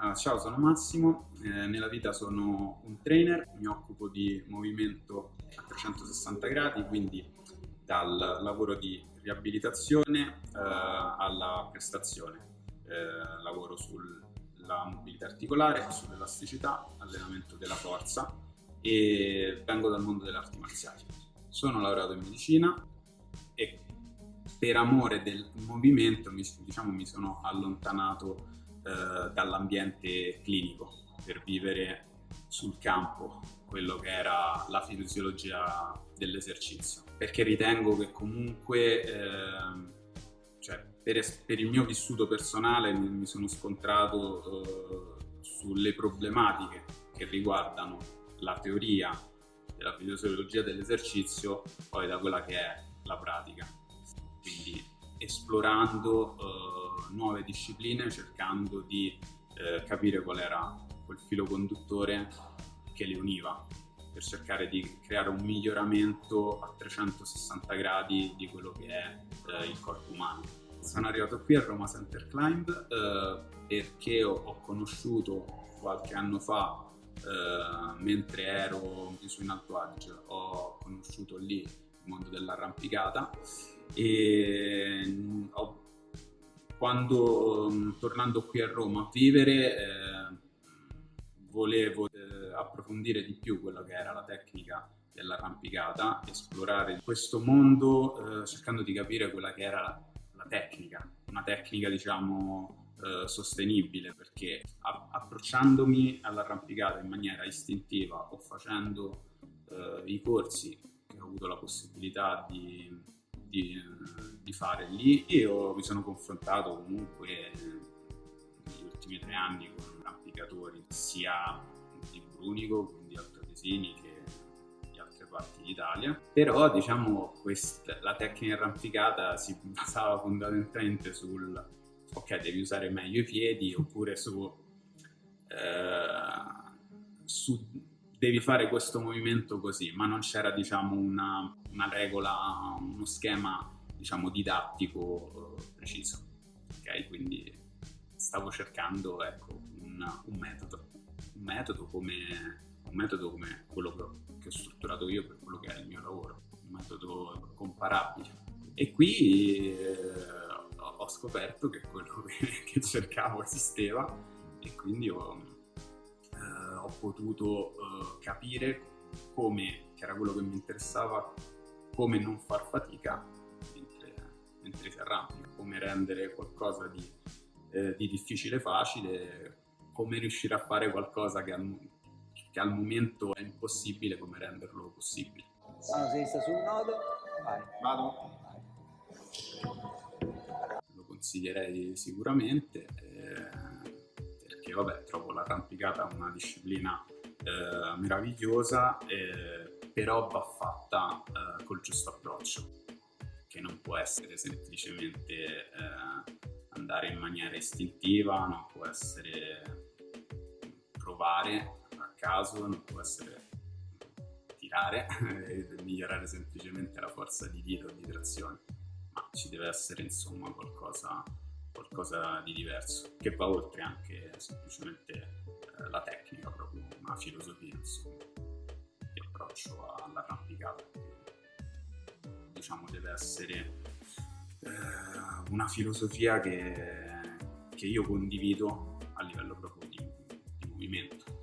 Uh, ciao, sono Massimo, eh, nella vita sono un trainer, mi occupo di movimento a 360 gradi, quindi dal lavoro di riabilitazione uh, alla prestazione. Eh, lavoro sulla mobilità articolare, sull'elasticità, allenamento della forza e vengo dal mondo delle arti marziali. Sono laureato in medicina e per amore del movimento mi, diciamo, mi sono allontanato eh, dall'ambiente clinico per vivere sul campo quello che era la fisiologia dell'esercizio. Perché ritengo che comunque eh, cioè, per, per, il mio vissuto personale mi, mi sono scontrato eh, sulle problematiche che riguardano la teoria della fisiologia dell'esercizio poi da quella che è la pratica. Quindi esplorando eh, nuove discipline, cercando di eh, capire qual era quel filo conduttore che le univa per cercare di creare un miglioramento a 360 gradi di quello che è eh, il corpo umano. Sono arrivato qui a Roma Center Climb eh, perché ho, conosciuto qualche anno fa, eh, mentre ero su in Alto Adige, ho conosciuto lì il mondo dell'arrampicata e mm, ho, quando mm, tornando qui a Roma a vivere eh, volevo eh, approfondire di più quella che era la tecnica dell'arrampicata, esplorare questo mondo eh, cercando di capire quella che era la, la tecnica, una tecnica diciamo eh, sostenibile perché approcciandomi all'arrampicata in maniera istintiva o facendo eh, i corsi che ho avuto la possibilità di di, di fare lì. Io mi sono confrontato comunque negli ultimi tre anni con arrampicatori sia di Brunico, quindi altoresini, che di altre parti d'Italia. Però diciamo questa, la tecnica arrampicata si basava fondamentalmente sul ok devi usare meglio i piedi oppure su, eh, su devi fare questo movimento così, ma non c'era diciamo una, una, regola, uno schema diciamo didattico eh, preciso. Ok, quindi stavo cercando ecco, un, un, metodo, un metodo come, un metodo come quello che ho strutturato io per quello che è il mio lavoro, un metodo comparabile. E qui eh, ho scoperto che quello che, cercavo esisteva e quindi ho ho potuto uh, capire come, che era quello che mi interessava, come non far fatica mentre si arrampica, come rendere qualcosa di, eh, di, difficile facile, come riuscire a fare qualcosa che al, che al momento è impossibile, come renderlo possibile. Mano sinistra sul nodo, vai. Vado. Lo consiglierei sicuramente. Eh, perché vabbè trovo l'arrampicata una disciplina eh, meravigliosa eh, però va fatta eh, col giusto approccio che non può essere semplicemente eh, andare in maniera istintiva non può essere provare a caso non può essere tirare e migliorare semplicemente la forza di tiro o di trazione ma ci deve essere insomma qualcosa qualcosa di diverso, che va oltre anche semplicemente eh, la tecnica, proprio una filosofia insomma, di approccio all'arrampicata. Diciamo deve essere eh, una filosofia che, che io condivido a livello proprio di, di movimento